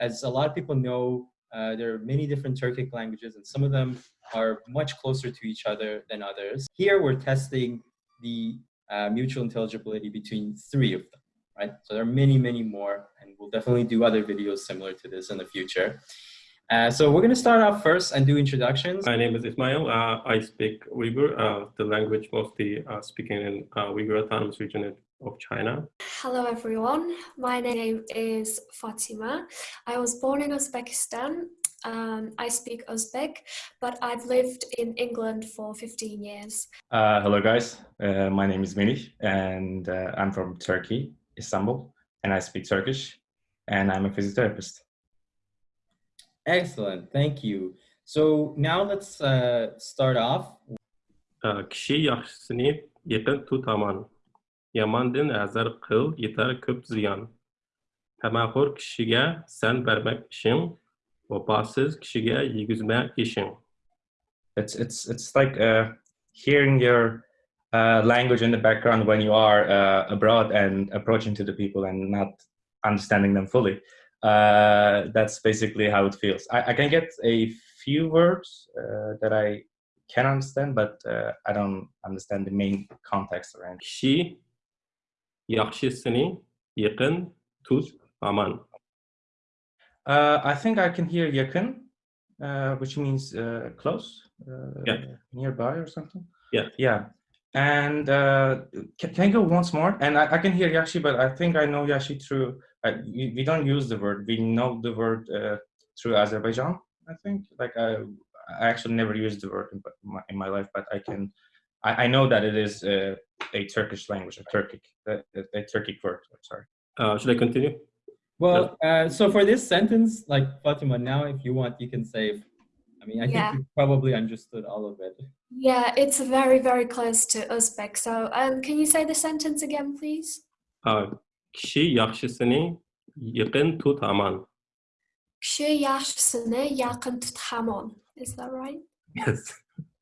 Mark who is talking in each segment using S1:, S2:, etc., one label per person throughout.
S1: as a lot of people know, uh, there are many different Turkic languages, and some of them are much closer to each other than others. Here, we're testing the uh, mutual intelligibility between three of them, right? So there are many, many more, and we'll definitely do other videos similar to this in the future. Uh, so we're going to start off first and do introductions.
S2: My name is Ismail. Uh, I speak Uyghur, uh, the language mostly uh, speaking in Uyghur Autonomous Region of China.
S3: Hello everyone, my name is Fatima. I was born in Uzbekistan. Um, I speak Uzbek, but I've lived in England for 15 years.
S4: Uh, hello guys, uh, my name is Melih and uh, I'm from Turkey, Istanbul, and I speak Turkish and I'm a physiotherapist.
S1: Excellent, thank you. So now let's uh, start off.
S2: Kişi yaxşısını yakın tutaman. Azar qıl, yetar ziyan. Tamaxur kishiga san bermak ishing, vafosiz kishiga ishing.
S4: It's it's it's like uh, hearing your uh, language in the background when you are uh, abroad and approaching to the people and not understanding them fully. Uh, that's basically how it feels. I, I can get a few words uh, that I can understand, but uh, I don't understand the main context around.
S2: Kishi yakın tut aman.
S4: Uh, I think I can hear yakın, uh, which means uh, close, uh,
S2: Yeah.
S4: nearby or something.
S2: Yeah.
S4: Yeah. And uh, can, can I go once more? And I, I can hear Yashi, but I think I know Yashi through, we, we don't use the word, we know the word uh, through Azerbaijan, I think. Like I, I actually never used the word in my, in my life, but I can, I, I know that it is uh, a Turkish language, a Turkic, a, a, a Turkic word, I'm sorry.
S2: Uh, should I continue?
S1: Well, uh, so for this sentence, like Fatima, now if you want, you can say, I mean, I
S3: Yeah.
S1: think you probably understood all of it.
S3: Yeah, it's very, very close to Uzbek. So um, can you say the sentence again, please?
S2: Uh, kişi yaxşısını yakın tut aman.
S3: Kişi yaşlısını yakın tut hamon. Is that right?
S2: Yes.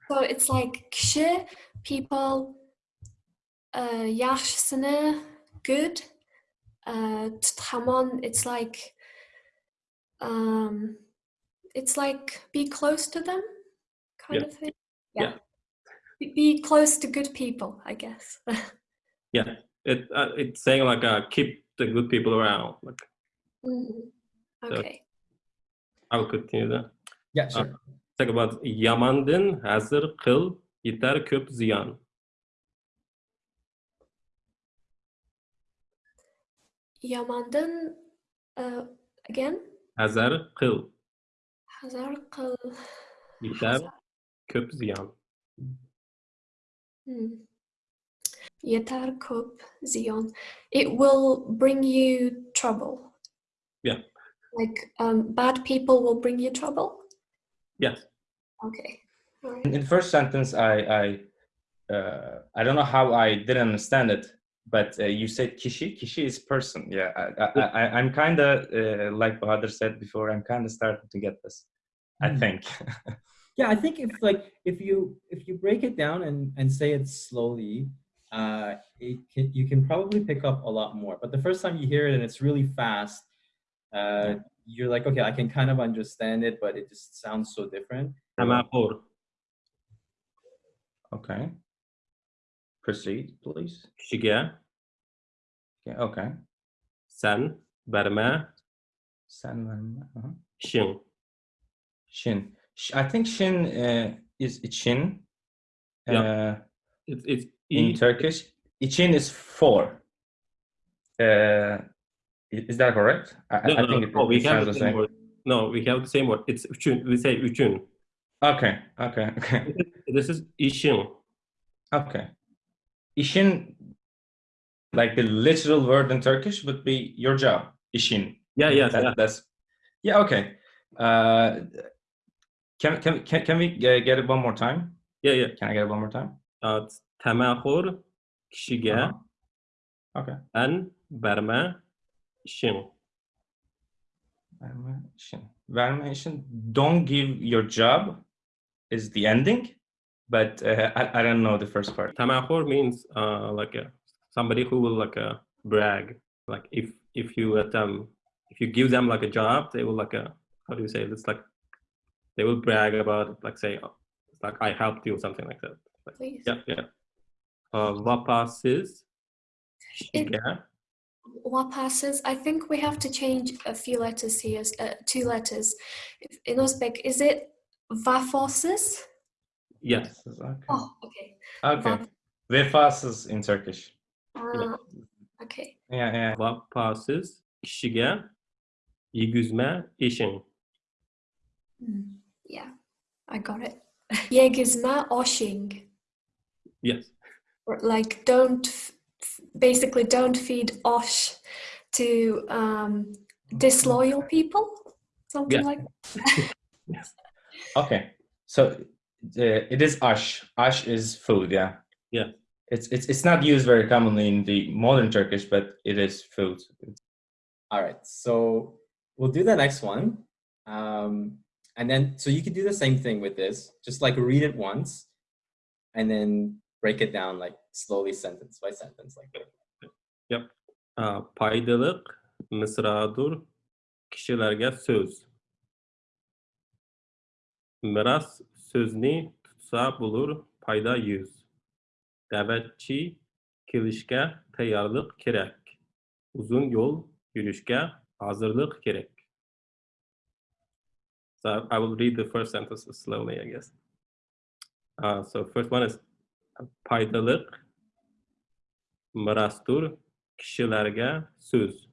S3: So it's like kişi, people, uh, yaşlısını, good. Uh, tut hamon, it's like, um, it's like be close to them, kind
S2: Yeah.
S3: of thing.
S2: Yeah.
S3: Be- Be close to good people, I guess.
S2: Yeah. It, uh, it's saying like uh, keep the good people around. Like
S3: Mhm. Okay.
S2: I will continue that.
S1: Yeah, sure.
S2: Talk about yamandın hazır kıl yeter köp ziyan.
S3: Yamandan, uh, again,
S2: Hazır kıl
S3: hazar kıl.
S2: yeter köp ziyan.
S3: Hmm. Yeter kop ziyon. It will bring you trouble.
S2: Yeah.
S3: Like um, bad people will bring you trouble.
S2: Yes.
S3: Okay. All right.
S4: In the first sentence, I I uh, I don't know how I didn't understand it, but uh, you said kishi. Kishi is person. Yeah, I, I, I I'm kind of uh, like Bahadur said before. I'm kind of starting to get this. I
S1: Hmm.
S4: think.
S1: Yeah, I think if like if you if you break it down and and say it slowly, uh, it can, you can probably pick up a lot more. But the first time you hear it and it's really fast, uh, you're like, okay, I can kind of understand it, but it just sounds so different.
S4: Okay. Proceed, please.
S2: kişiga
S4: Yeah, okay.
S2: sen berme
S4: Sen verme, uh-huh. Shin. Sh- I think shin uh, is için.
S2: Yeah.
S4: Uh,
S2: It's it's
S4: in Turkish. İçin is four. Uh, i- is that correct? I, I-
S2: No,
S4: I
S2: no,
S4: think it,
S2: no, we
S4: it
S2: have
S4: sounds
S2: the
S4: the
S2: same
S4: same.
S2: word. No, we have the same word. It's üçün. We say üçün.
S4: Okay, okay, okay,
S2: This is işin.
S4: okay. İşin, like the literal word in Turkish would be your job. İşin.
S2: Yeah, yes,
S4: That-
S2: yeah.
S4: That's yeah. Okay. Uh, can can can can we uh, get it one more time?
S2: Yeah, yeah.
S4: Can I get it one more time?
S2: Uh, temaxur kişiga
S4: Uh-huh. Okay.
S2: en berme işin.
S4: Verme işin. Verme işin. Don't give your job is the ending, but uh, I, I don't know the first part.
S2: Tamahor means uh, like a, somebody who will like uh, brag. Like if if you let them if you give them like a job, they will like a how do you say it? It's like they will brag about it, like say, oh, it's like I helped you, something like that. Like,
S3: Please.
S2: yeah, yeah. Uh, vapasız
S3: It-
S2: şeker.
S3: What passes? I think we have to change a few letters here, uh, two letters. In Uzbek, is it vafosuz?
S2: Yes.
S4: Okay.
S3: Oh, okay.
S4: Okay. Vefasız in Turkish.
S3: Ah, okay.
S4: Yeah, yeah.
S2: Vapasız kişiye yigüzme işin.
S3: Hmm, Yeah, I got it. Yegizma oshing.
S2: Yes.
S3: Or, Like, don't, f- f- basically, don't feed osh to um, disloyal people. Something
S2: Yeah.
S3: like
S2: Yes.
S4: Okay. So uh, it is ash. Ash is food. Yeah.
S2: Yeah.
S4: It's it's it's not used very commonly in the modern Turkish, but it is food.
S1: All right, so we'll do the next one. Um, and then, so you could do the same thing with this, just like read it once and then break it down like slowly sentence by sentence like that.
S2: Uh, paydalık mısradır kişilerge söz. Miras sözünü tutsa bulur payda yüz. Davetçi kilişke teyarlık gerek. Uzun yol yürüyüşke hazırlık gerek. So I will read the first sentence slowly, I guess. Uh, so first one is paydalık mirastur kişilerge söz.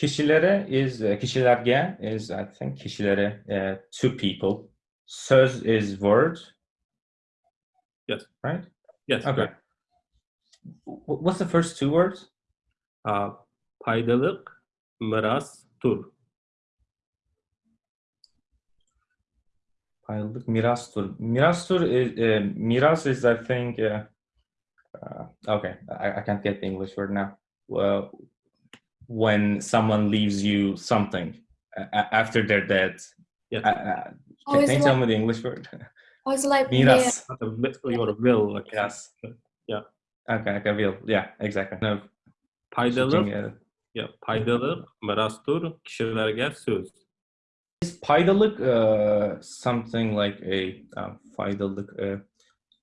S4: Kişilere is uh, kişilerge is I think kişilere uh, two people. Söz is word.
S2: Yes.
S4: Right.
S2: Yes.
S4: Okay. Wh- What's the first two words?
S2: Uh, paydalık mirastur.
S4: Paylık mirastur. Mirastur is uh, miras is I think. Uh, uh, okay, I, I can't get the English word now. Well, when someone leaves you something a- a- after they're dead.
S2: Yes.
S4: Uh,
S3: Oh,
S4: can
S3: is
S4: can you
S3: it
S4: tell
S3: like,
S4: me the English word?
S3: oh, is it like
S4: Miras.
S2: Not a bit- your will. Like,
S4: Yes.
S2: Yeah.
S4: Okay, okay, will. Yeah, exactly. No,
S2: Paydalık,
S4: switching, uh,
S2: yeah, paydalık mirastur kişilerge söz.
S4: Is paydalık uh, something like a uh, faydalık uh,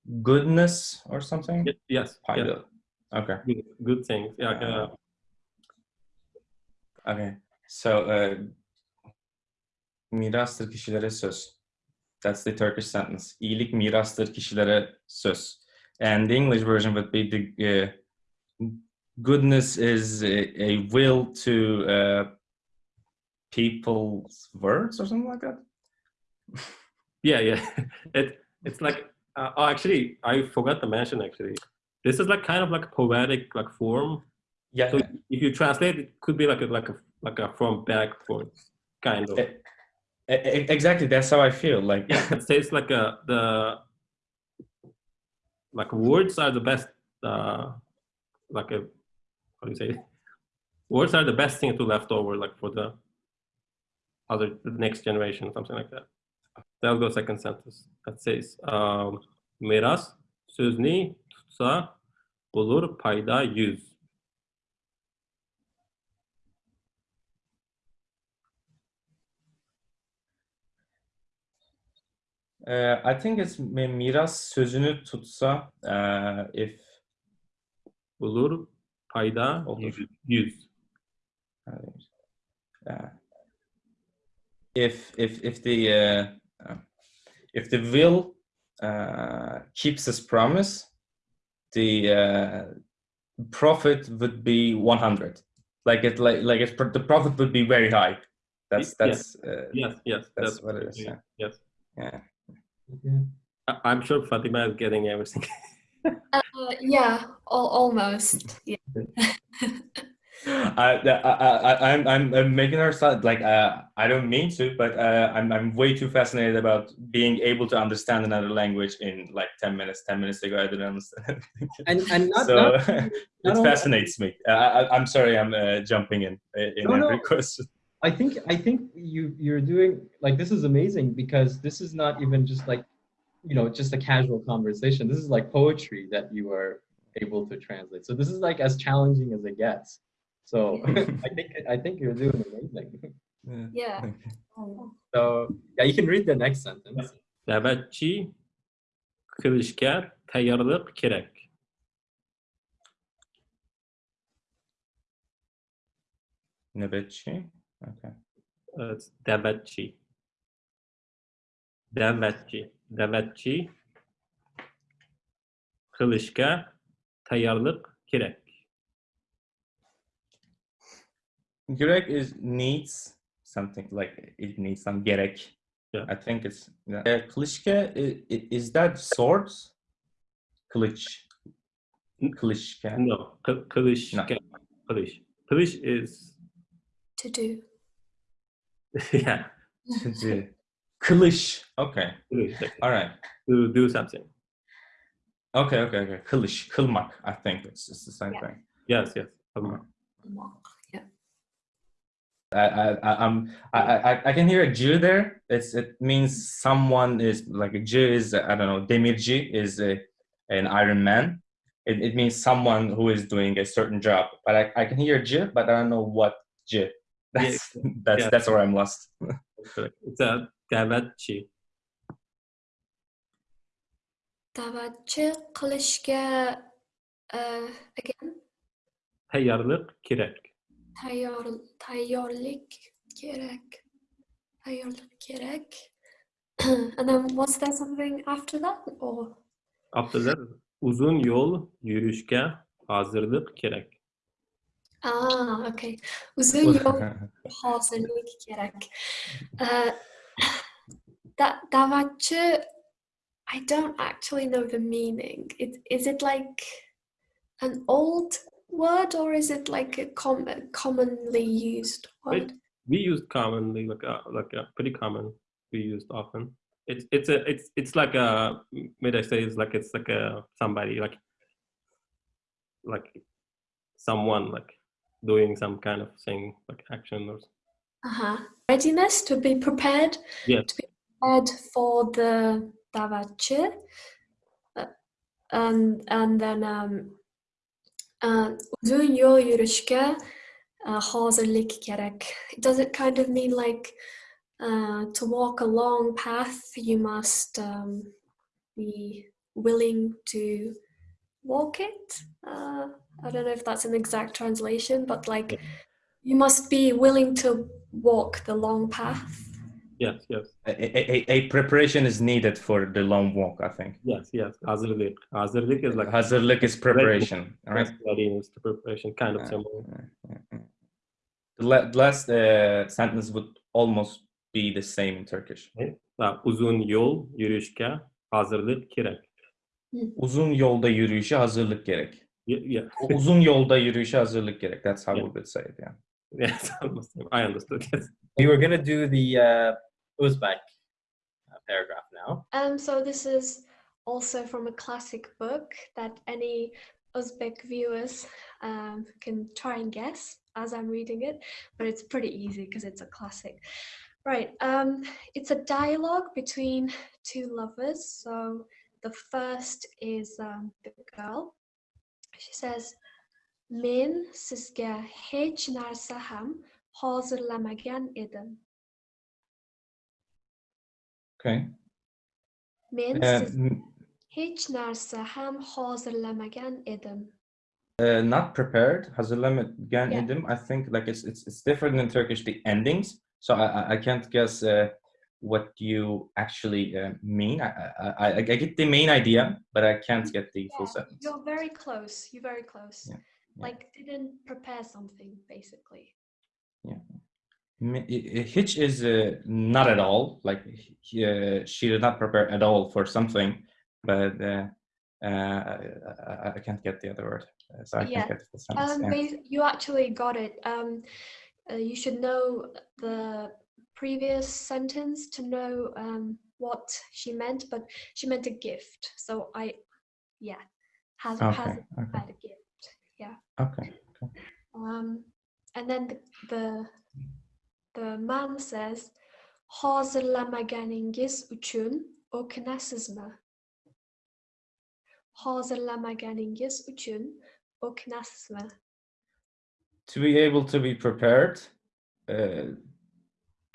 S4: goodness or something?
S2: Ye- Yes. Yeah.
S4: Paydalık. Okay,
S2: Good, good things. Yeah.
S4: Uh, okay. So uh, mirastır kişilere söz. That's the Turkish sentence. İyilik mirastır kişilere söz. And the English version would be the uh, goodness is a, a will to uh, people's words or something like that.
S2: yeah. Yeah. it it's like uh, oh, actually I forgot to mention actually. This is like kind of like poetic like form.
S4: Yeah,
S2: So if you translate, it could be like a like a like a from back form kind of.
S4: exactly. That's how I feel. Like
S2: yeah it says like a the like words are the best uh like a how do you say it? words are the best thing to left over like for the other the next generation something like that that'll go second sentence that says um miras sözünü tutsa bulur payda yüz
S4: Uh, I think it's mi- miras sözünü tutsa uh, if
S2: bulur payda
S4: Olur. uh, if if if the uh, if the will uh, keeps his promise, the uh, profit would be 100. Like it like like it's, the profit would be very high. That's that's uh,
S2: yes yes
S4: That's what it is, yeah.
S2: yes
S4: yeah.
S2: I- i'm sure fatima is getting everything
S3: Uh, yeah, al- almost. Yeah.
S4: I, I, I, I'm, I'm, I'm making her sound like uh, I don't mean to, but uh, I'm, I'm way too fascinated about being able to understand another language in like 10 minutes. 10 minutes ago, I didn't understand.
S1: And and not,
S4: so
S1: not
S4: it
S1: not only-
S4: fascinates me. Uh, I, I'm sorry, I'm uh, jumping in uh, in
S1: No, no.
S4: every question.
S1: I think I think you you're doing like this is amazing because this is not even just like you know just a casual conversation. This is like poetry that you are able to translate. So this is like as challenging as it gets. So I think I think you're doing amazing.
S3: Yeah.
S4: Okay.
S3: Oh.
S1: So yeah, you can read the next sentence.
S2: Navbatchi qilishga tayyorlik kerak.
S4: Nöbetçi. Okay.
S2: It's Navbatchi. Navbatchi. Navbatchi qilishga tayyorlik kerak.
S4: Gerek is needs something like it needs some gerek.
S2: Yeah.
S4: I think it's yeah. Uh, klishke i- i- is that swords? Kılıç. Klishke.
S2: No, qil- qilishga. Qilish. Qilish is
S3: To do.
S2: yeah.
S4: Şimdi- Kılıç. Okay.
S2: Qilish,
S4: All right.
S2: to do something.
S4: Okay. Okay. Okay. Kılıç. Kılmak. I think it's, it's the same
S3: Yeah.
S4: thing.
S2: Yes, yes. Tamam.
S3: Yeah.
S4: I, I, I, I'm, I, I, I can hear a Jew there. It's, it means someone is like a Jew is, I don't know, Demirci is a, an Iron Man. It, it means someone who is doing a certain job. But I, I can hear Jew, but I don't know what Jew. That's, that's,
S2: Yeah.
S4: that's where I'm lost.
S2: It's a Navbatchi.
S3: Da'vatchi qilishga uh, again
S2: Tayyorlik kerak.
S3: tayyor tayyorlik kerak. Tayyorlik kerak. and then was there something after that or
S2: After that, uzun yol yürüyüşke hazırlık kerak.
S3: ah okay. Uzun yol hazırlık gerek. Uh, that davatçı I don't actually know the meaning. It, is it like an old word or is it like a com- commonly used word?
S2: Right. We use commonly, like a, like a pretty common. We used often. It's it's a it's it's like a may I say it's like it's like a somebody like like someone like doing some kind of thing like action or
S3: Uh-huh. Readiness to be prepared.
S2: Yes.
S3: To be prepared for the davatçı. Uh, and and then um, uh, uzun yol yürüyüşke uh, hazırlık gerek. Does it kind of mean like uh, to walk a long path, you must um, be willing to walk it? Uh, I don't know if that's an exact translation, but like you must be willing to walk the long path.
S2: Yes yes
S4: a, a, a- preparation is needed for the long walk, I think.
S2: yes yes hazırlık hazırlık is like
S4: Hazırlık is preparation, all right?
S2: yes, readiness to preparation kind of
S4: Yeah.
S2: similar.
S4: The la- the last uh, sentence would almost be the same in Turkish.
S2: Ha, uzun yol yürüyüşke hazırlık gerek.
S4: Uzun yolda yürüyüşe hazırlık gerek.
S2: Yeah,
S4: uzun yolda yürüyüşe hazırlık gerek. That's how
S2: Yeah.
S4: we would say it, yeah.
S2: Yes, almost. I understood. Yes.
S1: We were gonna do the uh, Uzbek uh, paragraph now.
S3: Um, so this is also from a classic book that any Uzbek viewers um, can try and guess as I'm reading it, but it's pretty easy because it's a classic. Right, um, it's a dialogue between two lovers. So the first is um, the girl. She says, Men sizga hech narsa ham hozirlamagan edim.
S4: Okay.
S3: Men hech narsa ham hozirlamagan edim.
S4: uh, not prepared. Hazırlamagan
S3: Yeah.
S4: edim. I think like it's it's it's different in Turkish the endings. So I I, I can't guess uh, what you actually uh, mean. I, I I I get the main idea, but I can't get the full sentence.
S3: You're very close. You're very close.
S4: Yeah, yeah.
S3: Like didn't prepare something basically.
S4: I- Hitch is uh, not at all. Like he, uh, she did not prepare at all for something, but uh, uh, I, I- can't get the other word, uh, so I
S3: Yeah.
S4: can't get the sentence.
S3: Um,
S4: yeah.
S3: you actually got it. Um, uh, you should know the previous sentence to know um, what she meant, but she meant a gift. So I, yeah, has has
S4: Okay, okay,
S3: had a gift. Yeah.
S4: Okay. okay.
S3: Um, and then the, the the man says, "Hazırlamaganingiz uchun o'kinasizmi?" hozirlamaganingiz uchun o'kinasizmi?
S4: To be able to be prepared, uh,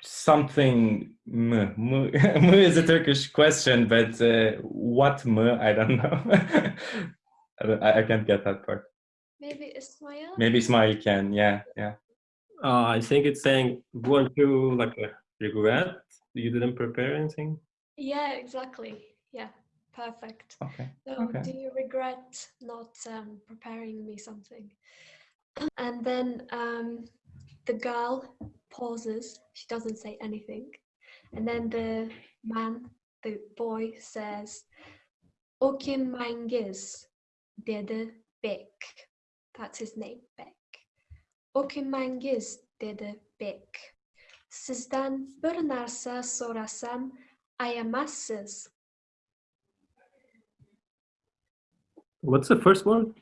S4: something m, m, m is a Turkish question, but uh, what m, I don't know. I, don't- I I can't get that part.
S3: Maybe Ismail?
S4: Maybe Ismail can, yeah, yeah.
S2: Uh, I think it's saying, weren't you like regret you didn't prepare anything?
S3: Yeah, exactly. Yeah, perfect.
S4: Okay.
S3: So,
S4: Okay.
S3: do you regret not um, preparing me something? And then um, the girl pauses. She doesn't say anything. And then the man, the boy, says, O kim Mangiz, dedi Beck. That's his name, Beck. O kim Mangiz, dedi Beck. Sizden bir narsa sorasam ayamazsız.
S2: What's the first word?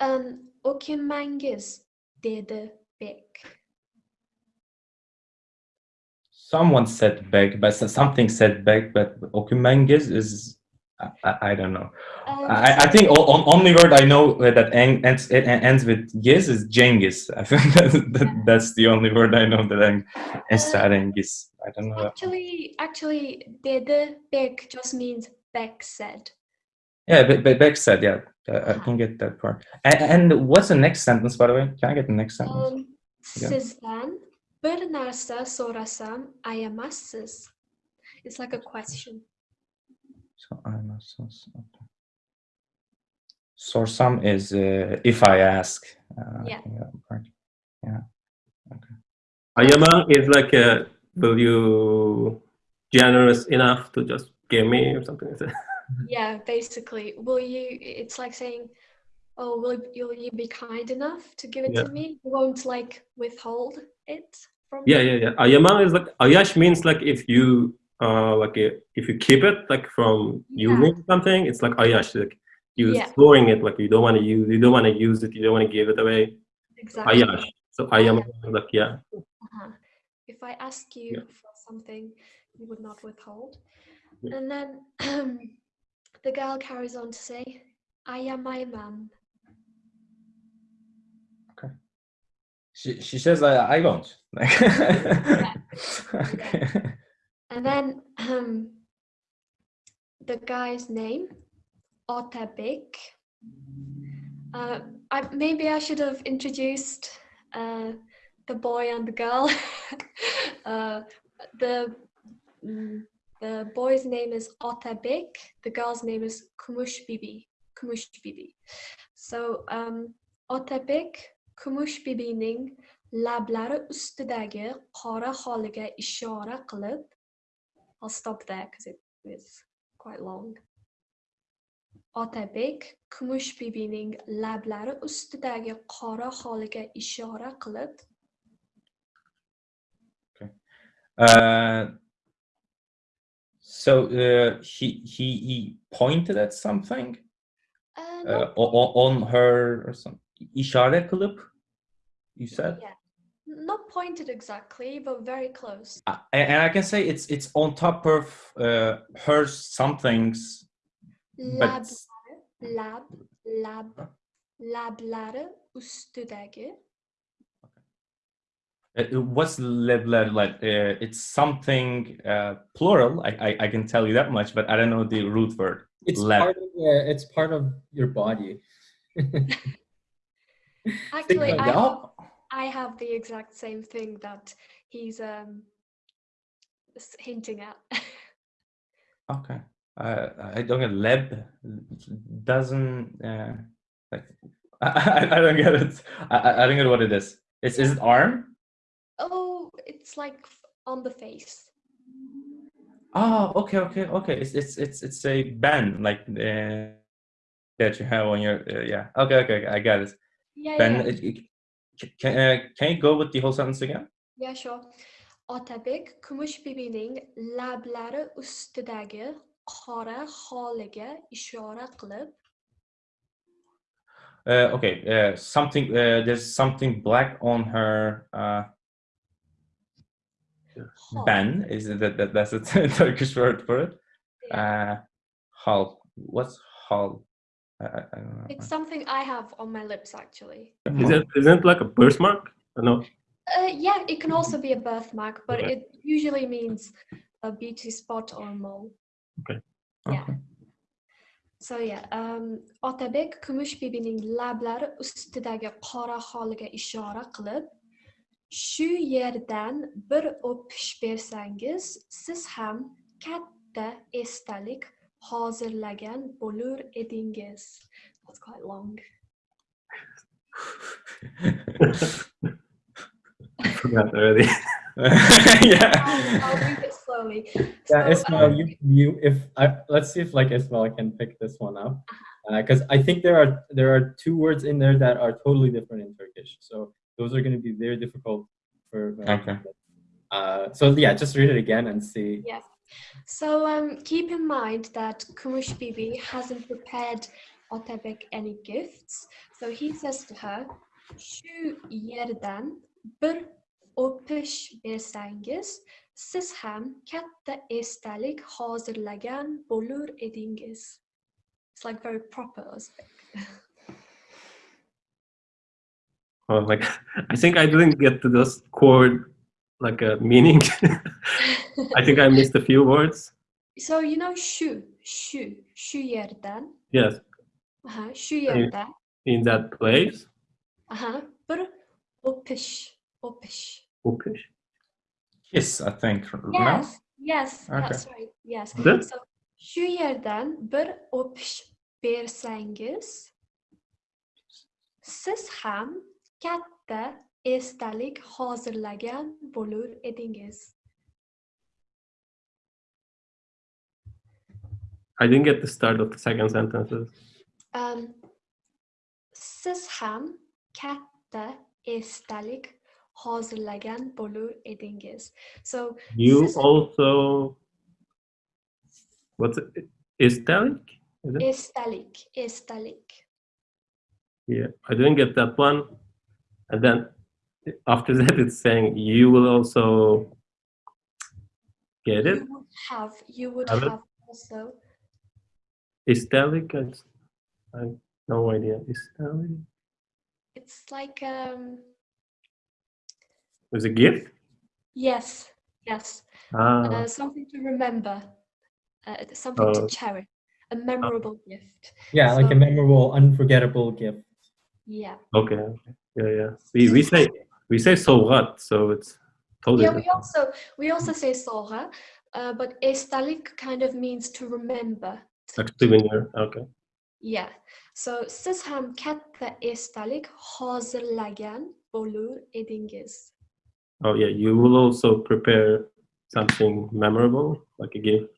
S3: Um, o kimmangiz dedi Beck.
S4: Someone said beg, but something said beg, but Okumengiz is, I, I, don't know.
S3: Um,
S4: I, I think on, only word I know that ends, it ends with yes is Genghis. I think that, that, that's the only word I know that ends to Genghis. I don't know.
S3: actually, actually, dedi Beck just means Beck said.
S4: Yeah, but Beck said, yeah, I, can get that part. And, and what's the next sentence, by the way? Can I get the next sentence?
S3: Um,
S4: Yeah.
S3: sizden bir narsa sorasam ayamazsız. It's like a question.
S4: So I must. Okay. Sorsam is uh, if I ask. Uh, I
S3: Yeah.
S4: think that.
S2: Ayama is like a, will you generous enough to just give me or something like that?
S3: Yeah, basically, will you? It's like saying, "Oh, will will you be kind enough to give it
S2: Yeah.
S3: to me? You won't like withhold it from
S2: Yeah,
S3: me?"
S2: yeah, yeah. Ayama is like ayash means like if you uh like if you keep it like from
S3: Yeah.
S2: using something, it's like oh yeah, ayash like you
S3: Yeah.
S2: storing it like you don't want to use you don't want to use it you don't want to give it away.
S3: Exactly.
S2: Ayash. So I am like yeah.
S3: Uh-huh. If I ask you
S2: Yeah.
S3: for something, you would not withhold.
S2: Yeah.
S3: And then the girl carries on to say, I am my man. Okay.
S4: She, she says, I, I won't. okay.
S3: And then the guy's name, Otabek. Uh, I, maybe I should have introduced uh, the boy and the girl. uh, the mm, the boy's name is Otabek. The girl's name is Kumush Bibi. Kumush Bibi. So um, Kumush Bibining lablari ustidagi qora holiga ishora qilib I'll stop there because it is quite long. Otabek Kumush Bibining lablari ustidagi qora holiga ishora qilib
S4: Uh, so uh, he, he he pointed at something
S3: uh,
S4: uh,
S3: not-
S4: o- o- on her or something. İşaret kılıp, you said.
S3: yeah, not pointed exactly, but very close.
S4: Uh, and, and I can say it's it's on top of uh, her somethings,
S3: Lab,
S4: but
S3: lab, lab, lablari ustidagi
S4: uh, what's lebler like? Uh, it's something uh, plural. I, I I can tell you that much, but I don't know the root word.
S1: It's
S4: Lab.
S1: part of uh, it's part of your body.
S3: Actually, I have, I have the exact same thing that he's um hinting at.
S4: Okay. Uh, I don't get leb doesn't uh, like I, I, I don't get it. I, I I don't get what it is. It's is it arm?
S3: oh, it's like on the face.
S4: Oh, okay, okay, okay. It's it's it's it's a band like uh, that you have on your uh, yeah. Okay, okay, okay, I got it.
S3: Yeah,
S4: Ben,
S3: yeah,
S4: it- it- can uh, can you go with the whole sentence again?
S3: yeah, sure. Otabek kumush bibining lablari ustidagi qora holiga ishora qilib
S4: Uh, okay, uh, something. Uh, there's something black on her uh, ban. Is that, that that's a Turkish word for it?
S3: yeah,
S4: Uh, hull. What's hull? I, I, I don't know.
S3: It's something I have on my lips actually.
S2: Is it isn't it like a birthmark? No.
S3: Uh, yeah, it can also be a birthmark, but
S2: Okay.
S3: it usually means a beauty spot or a mole.
S2: Okay.
S3: Yeah.
S4: Okay.
S3: So yeah, um, Otabek Kumush bibining lablari ustidagi qora holiga ishora qilib, shu yerdan bir o'pish bersangiz, siz ham katta esdalik hozirlagan bo'lur edingiz. That's quite long.
S2: I forgot already.
S4: yeah.
S3: I'll, I'll read it slowly.
S1: Yeah,
S3: So,
S1: Ismail,
S3: um,
S1: you, you, if I, let's see if like Ismail can pick this one up, because I think there are there are two words in there that are totally different in Turkish. So those are going to be very difficult for.
S4: Okay.
S1: Uh, so yeah, just read it again and see.
S3: Yes. So um, keep in mind that Kumush Bibi hasn't prepared Otabek any gifts. So he says to her, Shu yerdan bir o'pish bersangiz, siz ham katta esdalik hozirlagan bo'lur edingiz. It's like very proper Uzbek.
S2: Oh, like I think I didn't get to this chord like a meaning. I think I missed a few words.
S3: so you know shu, shu, shu yerdan,
S2: Yes,
S3: uh-huh, shu yerdan,
S2: in that place.
S3: uh-huh, bir o'pish, o'pish.
S2: Okay.
S4: Kiss, I think.
S3: Yes, yes,
S4: Okay.
S3: that's right. Yes. So shu yerdan bir o'pish bersangiz, siz ham katta esdalik hozirlagan bo'lur edingiz.
S2: I didn't get the start of the second sentences.
S3: Um, siz ham katta esdalik hozirlagan bo'lur edingiz. So
S2: You also what's it? Istalik? Is it? Yeah, I didn't get that one. And then after that, it's saying you will also get it.
S3: You would have, you would
S2: Have
S3: also.
S2: Istalik? It's, I have no idea. Is Istalik?
S3: It's like um.
S2: Is a gift?
S3: Yes, yes.
S2: Ah,
S3: Uh, something to remember, uh, something to
S2: Oh.
S3: cherish, a memorable gift.
S1: Yeah, like a memorable, unforgettable gift.
S3: Yeah.
S2: okay. okay. Yeah, yeah. We, we say we say sovgat, so it's totally
S3: Yeah, we also we also say soha, uh, but estalik kind of means to remember.
S2: like souvenir. Okay.
S3: Yeah. So siz ham katta estalik hozirlagan bo'lur edingiz.
S2: Oh yeah, you will also prepare something memorable, like a gift.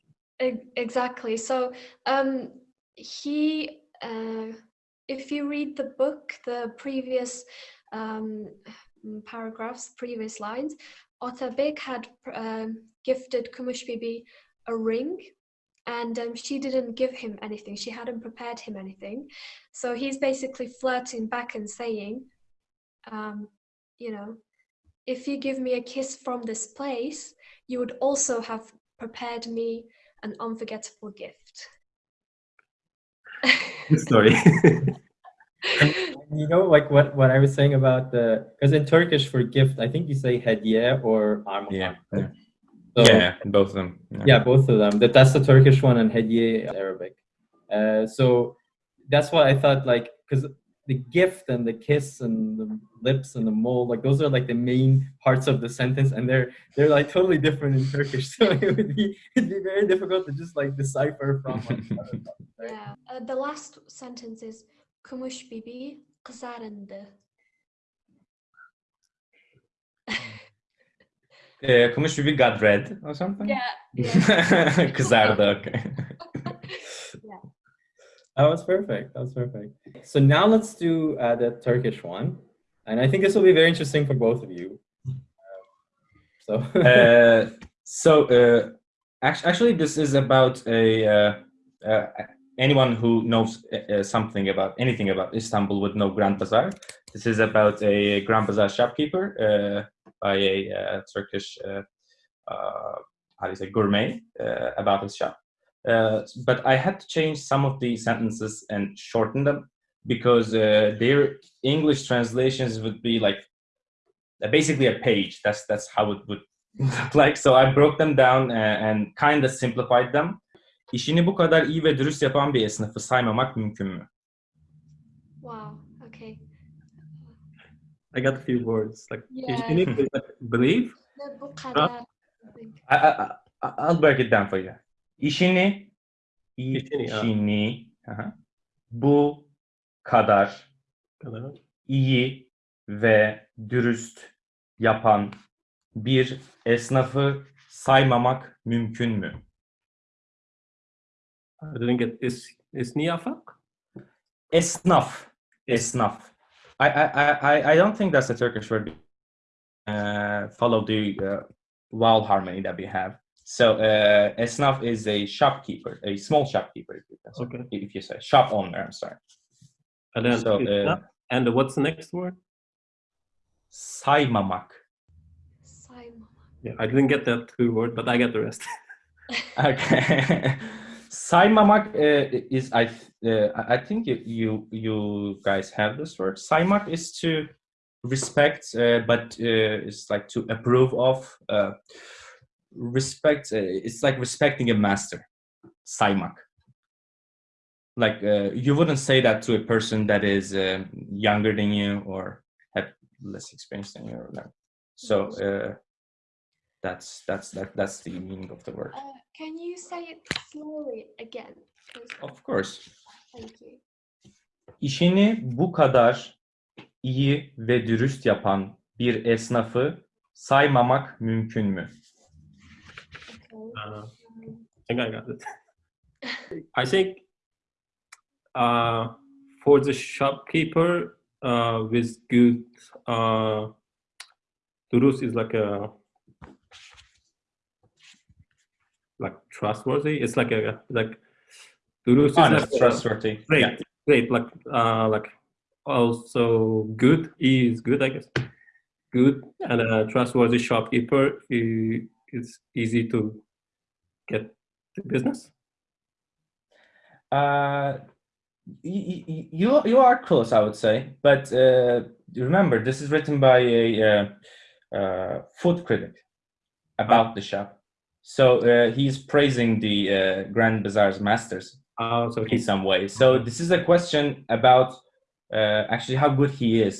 S3: Exactly. So um, he, uh, if you read the book, the previous um, paragraphs, previous lines, Otabek had um, gifted Kumush Bibi a ring. And um, she didn't give him anything. She hadn't prepared him anything. So he's basically flirting back and saying, um, you know, if you give me a kiss from this place, you would also have prepared me an unforgettable gift.
S2: Good story.
S1: You know, like what, what I was saying about the, because in Turkish for gift, I think you say hediye or armağan.
S4: Yeah. Yeah.
S1: So,
S4: yeah, both of them.
S1: yeah, both of them. That that's the Turkish one and hediye Arabic. Uh, so that's why I thought like because the gift and the kiss and the lips and the mole like those are like the main parts of the sentence and they're they're like totally different in Turkish. So it would be it'd be very difficult to just like decipher from one another. right?
S3: Yeah. Uh, the last sentence is Kumush Bibi kızarındı.
S4: Uh, Kumush Bibi got red or something?
S3: Yeah. Yeah.
S4: Kızardı, okay.
S1: That was perfect. That was perfect. So now let's do uh, the Turkish one, and I think this will be very interesting for both of you. So
S4: uh, so uh, act- actually this is about a uh, uh, anyone who knows uh, uh, something about anything about istanbul would know grand bazaar this is about a grand bazaar shopkeeper uh, by a uh, turkish uh, uh, how do you say gourmet about his shop but I had to change some of the sentences and shorten them because their English translations would be like basically a page. That's that's how it would look like. So I broke them down and, and kind of simplified them. İşini bu kadar iyi ve dürüst yapan bir esnafı saymamak mümkün mü?
S3: Wow.
S2: I got a few words like
S3: Yeah.
S2: in English, like believe.
S3: Ne bu kadar. I.
S4: I, I'll break it down for you. İşini,
S2: İşini,
S4: işini, aha, bu kadar
S2: kadar.
S4: iyi ve dürüst yapan bir esnafı saymamak mümkün mü?
S2: I didn't get is is niyafak?
S4: Esnaf, esnaf. I, I, I, I- I don't think that's a Turkish word. Uh, follow the uh, vowel harmony that we have. So uh, esnaf is a shopkeeper, a small shopkeeper. If you, say-
S2: Okay.
S4: if you say shop owner, I'm sorry.
S2: And then
S4: So, uh,
S2: and what's the next word?
S4: Saymamak.
S3: Sayma.
S2: Yeah, I didn't get that two word, but I get the rest.
S4: Okay. Saymamak uh, is I uh, I think you, you guys have this word. Saymak is to respect, uh, but uh, it's like to approve of. Uh, respect. Uh, it's like respecting a master. Saymak. Like you wouldn't say that to a person that is younger than you or have less experience than you. So that's that's that, that's the meaning of the word.
S3: Can you say it slowly again?
S4: Of course.
S3: Thank you.
S4: İşini bu kadar iyi ve dürüst yapan bir esnafı saymamak mümkün mü?
S3: Okay.
S2: Uh, I think I got it. I think uh, for the shopkeeper uh, with good uh, durus is like a like trustworthy. It's like a like durus is
S4: Honest,
S2: like
S4: trustworthy.
S2: great,
S4: Yeah.
S2: great. Like uh, like also good. Is good, I guess. Good and a trustworthy shopkeeper is easy to get the business.
S4: Uh, you you are close, I would say, but uh, remember this is written by a uh, uh, food critic about the shop, so uh, he's praising the uh, Grand Bazaar's masters
S2: Uh, so
S4: in some way. So this is a question about uh, actually how good he is.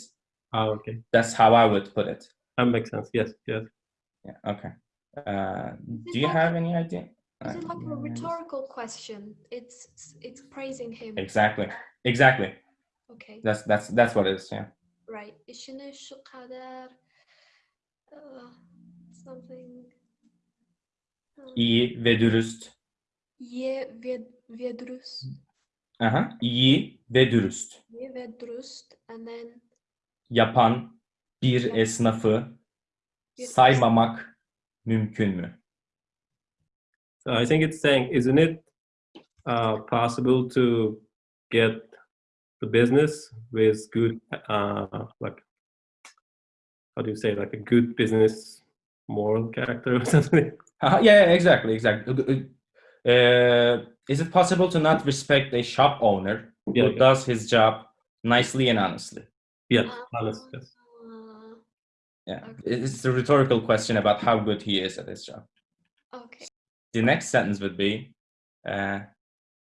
S2: oh, okay.
S4: That's how I would put it.
S2: That makes sense. Yes, yes.
S4: Yeah. Okay. Uh, do you
S3: like-
S4: have any idea?
S3: Is it like a
S4: Uh,
S3: rhetorical question? It's it's praising him.
S4: Exactly. Exactly.
S3: Okay.
S4: That's that's that's what it is. Yeah.
S3: Right. İşini şu uh, something uh,
S4: İyi ve dürüst.
S3: iyi ve, ve dürüst.
S4: Aha. İyi ve dürüst
S3: İyi ve dürüst. And then
S4: yapan bir esnafı
S3: Bir
S4: saymamak mümkün mü?
S2: So I think it's saying, isn't it uh, possible to get the business with good, uh, like, how do you say, like a good business moral character or something?
S4: Yeah, exactly, exactly. Uh, is it possible to not respect a shop owner who
S2: Yeah, yeah.
S4: does his job nicely and honestly?
S2: Yes,
S3: uh,
S2: honest. Yes.
S4: Yeah, it's a rhetorical question about how good he is at his job.
S3: okay.
S4: The next sentence would be uh,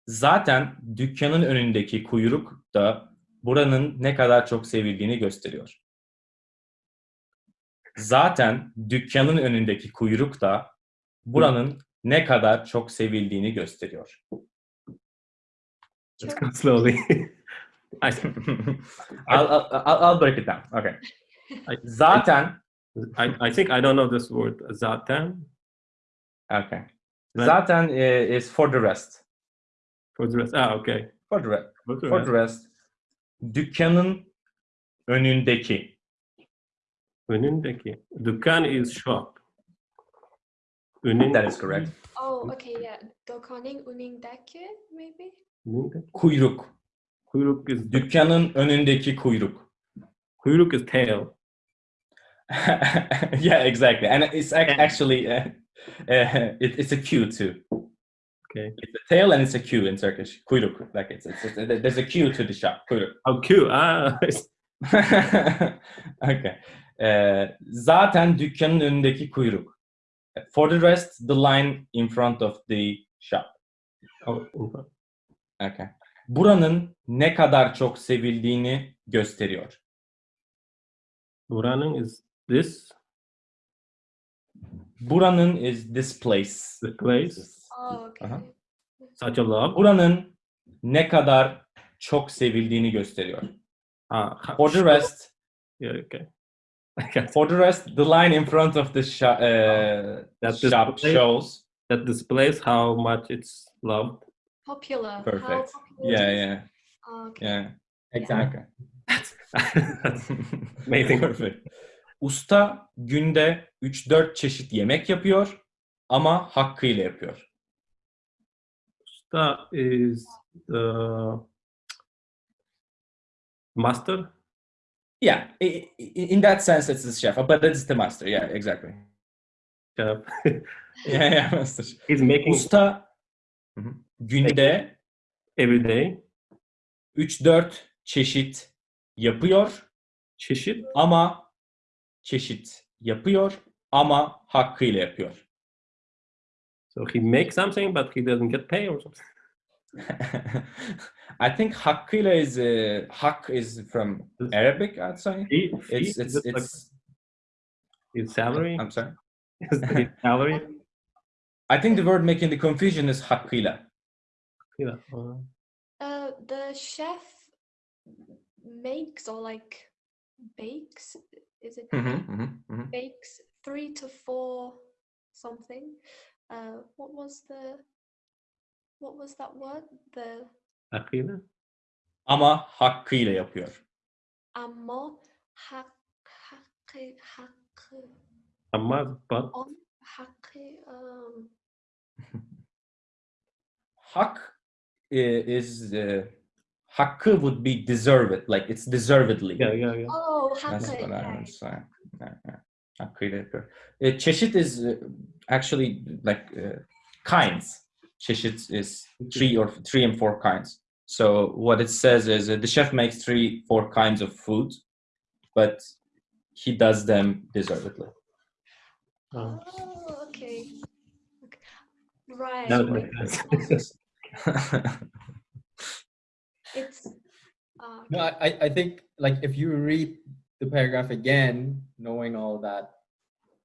S4: zaten dükkanın önündeki kuyruk da buranın ne kadar çok sevildiğini gösteriyor. Zaten dükkanın önündeki kuyruk da buranın ne kadar çok sevildiğini gösteriyor.
S2: Let's go slowly.
S4: I'll, I'll, I'll break it down. Okay. Zaten
S2: I, I think I don't know this word. Zaten
S4: okay. Zaten uh, is for the rest.
S2: for the rest. Ah, okay.
S4: For the rest.
S2: For the
S4: For
S2: rest.
S4: the rest. Dükkanın önündeki.
S2: Önündeki. Dükkan is shop. Önündeki.
S4: That is correct.
S3: Oh, okay, yeah. Dokanın önündeki maybe?
S2: Önündeki.
S4: Kuyruk.
S2: Kuyruk is
S4: Dükkanın önündeki kuyruk.
S2: kuyruk is tail.
S4: yeah, exactly. And it's ac-
S2: Yeah.
S4: actually uh, uh, it, it's a queue too.
S2: Okay.
S4: It's a tail and it's a queue in Turkish. Kuyruk. Like it's, it's, it's there's a queue to the shop. Kuyruk.
S2: Oh, queue. Ah,
S4: okay. Ee, zaten dükkanın önündeki kuyruk. For the rest, the line in front of the shop. Okay. Buranın ne kadar çok sevildiğini gösteriyor.
S2: Buranın is this
S4: Buranın is this place.
S2: the place
S3: Oh, okay.
S4: Uh-huh.
S2: such a love?
S4: Buranın ne kadar çok sevildiğini gösteriyor.
S2: Ah, ha-
S4: For the rest,
S2: Yeah, okay. Got
S4: for the rest, the line in front of the shop, uh,
S2: That
S4: shop
S2: display-
S4: shows.
S2: that displays how much it's loved.
S3: Popular. How
S4: Perfect.
S3: popular
S4: Yeah, yeah,
S3: okay.
S4: yeah.
S1: Exactly.
S2: That's amazing.
S4: Perfect. Usta günde 3-4 çeşit yemek yapıyor ama hakkıyla yapıyor.
S2: Usta is the master.
S4: Yeah, in that sense, it's the chef, but it's the master. Yeah, exactly.
S2: chef.
S4: Yeah, yeah, master.
S2: He's making
S4: Usta Hı hı. günde
S2: every day.
S4: 3-4 çeşit yapıyor
S2: Çeşit.
S4: ama çeşit yapıyor ama hakkıyla yapıyor.
S2: So he makes something, but he doesn't get paid or something.
S4: I think hakkıyla is uh, hak is from Arabic, I'd say.
S2: Fee, fee?
S4: It's
S2: Is
S4: it's
S2: it like
S4: it's.
S2: salary.
S4: I'm sorry.
S2: Is it salary.
S4: I think the word making the confusion is hakkıyla.
S2: Yeah. uh,
S3: the chef makes or like bakes. Is it
S4: Mhm,
S3: bakes?
S4: mhm, mhm.
S3: bakes three to four something. Uh, what was the what was that word? The
S2: Akila.
S4: Ama hakkıyla yapıyor.
S3: amma hak hakkı hakkı
S2: Amma, but
S3: on hakkı um
S4: Hak is uh, hakkı would be deserved, like it's deservedly.
S2: yeah, yeah, yeah.
S3: oh
S4: That's what I
S3: okay.
S4: would say. Yeah, yeah. Hakkıyla yapıyor. Uh, çeşit is uh, actually like uh, kinds. Çeşit is three or three and four kinds. So what it says is uh, the chef makes three, four kinds of food, but he does them deservedly.
S2: Uh,
S3: Oh, okay. okay. Right.
S2: that makes sense.
S3: It's uh,
S1: No, I, I- I think like if you read the paragraph again, knowing all that,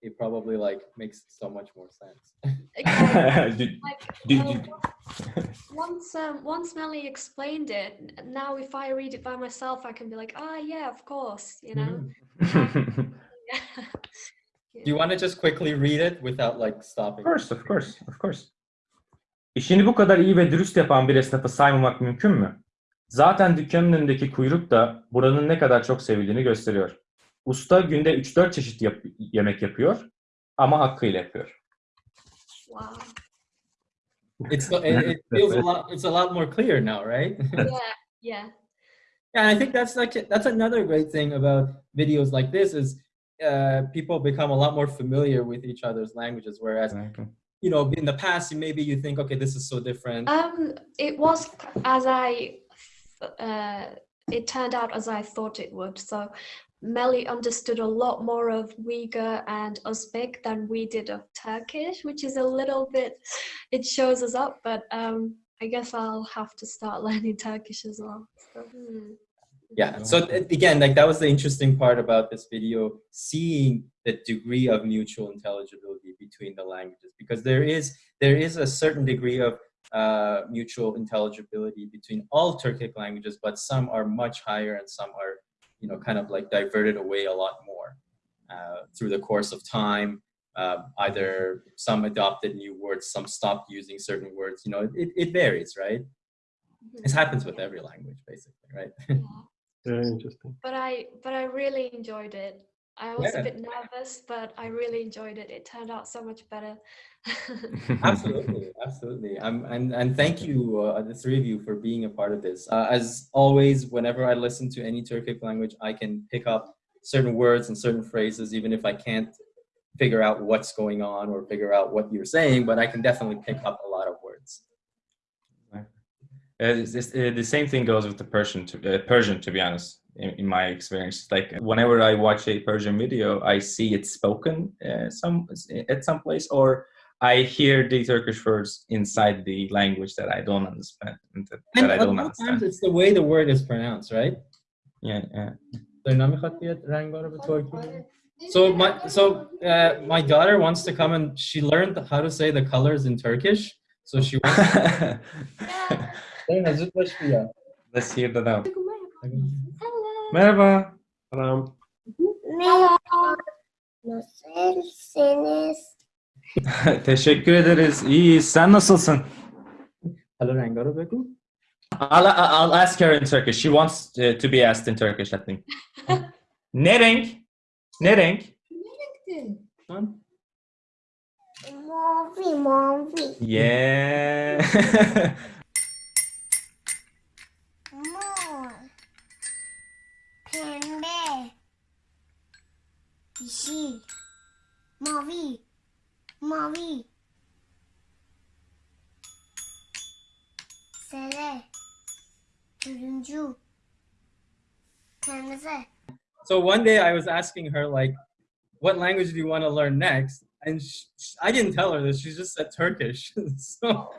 S1: it probably like makes so much more sense.
S3: exactly. Like
S4: did- did-
S3: once um once Melly explained it, now if I read it by myself, I can be like, ah, yeah, of course, you know.
S1: Mhm. Do you want to just quickly read it without like stopping?
S4: Of course, of course, of course. İşini bu kadar iyi ve dürüst yapan bir esnafı saymamak mümkün mü? Zaten dükkanın önündeki kuyruk da buranın ne kadar çok sevildiğini gösteriyor. Usta günde 3-4 çeşit yap- yemek yapıyor ama hakkıyla yapıyor.
S3: Wow.
S1: It's it, it feels a lot. It's a lot more clear now, right?
S3: Yeah, yeah.
S1: Yeah, I think that's like that's another great thing about videos like this is uh, people become a lot more familiar with each other's languages. Whereas you know, in the past, maybe you think, okay, this is so different.
S3: Um, it was as I, uh, it turned out as I thought it would. So Melly understood a lot more of Uyghur and Uzbek than we did of Turkish, which is a little bit, it shows us up, but um, I guess I'll have to start learning Turkish as well. So, hmm.
S1: yeah. So again, like that was the interesting part about this video, seeing the degree of mutual intelligibility between the languages, because there is there is a certain degree of uh, mutual intelligibility between all Turkic languages, but some are much higher and some are, you know, kind of like diverted away a lot more uh, through the course of time. Uh, either some adopted new words, some stopped using certain words. You know, it, it varies, right? This happens with every language, basically, right?
S2: Very interesting.
S3: But I, but I really enjoyed it. I was
S1: Yeah.
S3: a bit nervous, but I really enjoyed it. It turned out so much better.
S1: absolutely absolutely um, and and thank you uh, the three of you for being a part of this uh, as always whenever i listen to any turkic language i can pick up certain words and certain phrases even if i can't figure out what's going on or figure out what you're saying but i can definitely pick up a lot of words
S4: Uh, it's, it's, uh, the same thing goes with the Persian, to, uh, Persian, to be honest, in, in my experience. Like whenever I watch a Persian video, I see it spoken uh, some at some place, or I hear the Turkish words inside the language that I don't understand. That,
S1: and
S4: that I don't
S1: understand. times it's the way the word is pronounced, right?
S4: Yeah. yeah.
S1: So my so uh, my daughter wants to come and she learned how to say the colors in Turkish. So she wants. To...
S4: Let's hear that out. Merhaba.
S2: Selam.
S5: Merhaba. Nasılsınız?
S4: Teşekkür ederiz. İyiyiz. Sen nasılsın?
S1: Hello, Angara Beku.
S4: I'll, I'll ask her in Turkish. She wants uh, to be asked in Turkish, I think. ne renk? Ne renk?
S1: Ne
S5: renkti? Mavi, mavi. Yeah.
S1: So one day I was asking her like, what language do you want to learn next? And sh sh- I didn't tell her this. She just said Turkish. so,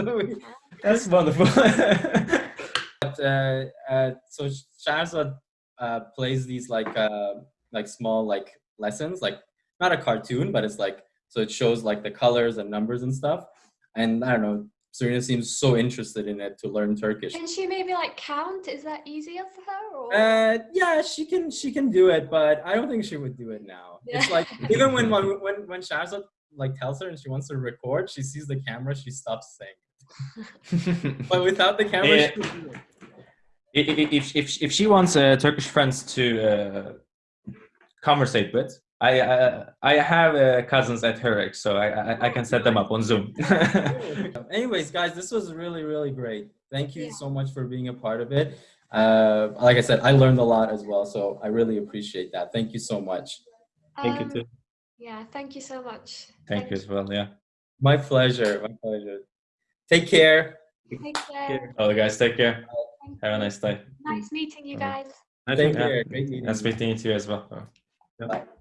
S1: so we,
S4: That's wonderful.
S1: but, uh, uh, so Shahrazad uh, plays these like uh, like small like lessons, like not a cartoon, but it's like so it shows like the colors and numbers and stuff. And I don't know, Serena seems so interested in it to learn Turkish.
S3: Can she maybe like count? Is that easier for her? Or?
S1: Uh, yeah, she can she can do it, but I don't think she would do it now. It's like even when when when when Shahrazad like tells her and she wants to record, she sees the camera, she stops saying. But without the camera,
S4: Yeah.
S1: she would do it.
S4: if, if, if, if she wants uh, Turkish friends to uh, conversate with, I uh, I have uh, cousins at her age, so I, I I can set them up on Zoom.
S1: Anyways, guys, this was really, really great. Thank you
S3: Yeah.
S1: so much for being a part of it. Uh, like I said, I learned a lot as well, so I really appreciate that. Thank you so much.
S2: thank you
S3: Um,
S2: too.
S3: Yeah, thank you so much.
S4: Thank you as well. Yeah.
S1: My pleasure. My pleasure. Take care.
S3: Take care.
S4: All guys, take care.
S3: Thank
S4: Have a nice day.
S3: Nice meeting you guys.
S2: Nice
S1: Take
S2: meeting you.
S1: care. Great meeting
S4: Nice
S1: you.
S4: meeting you too as well.
S1: Bye.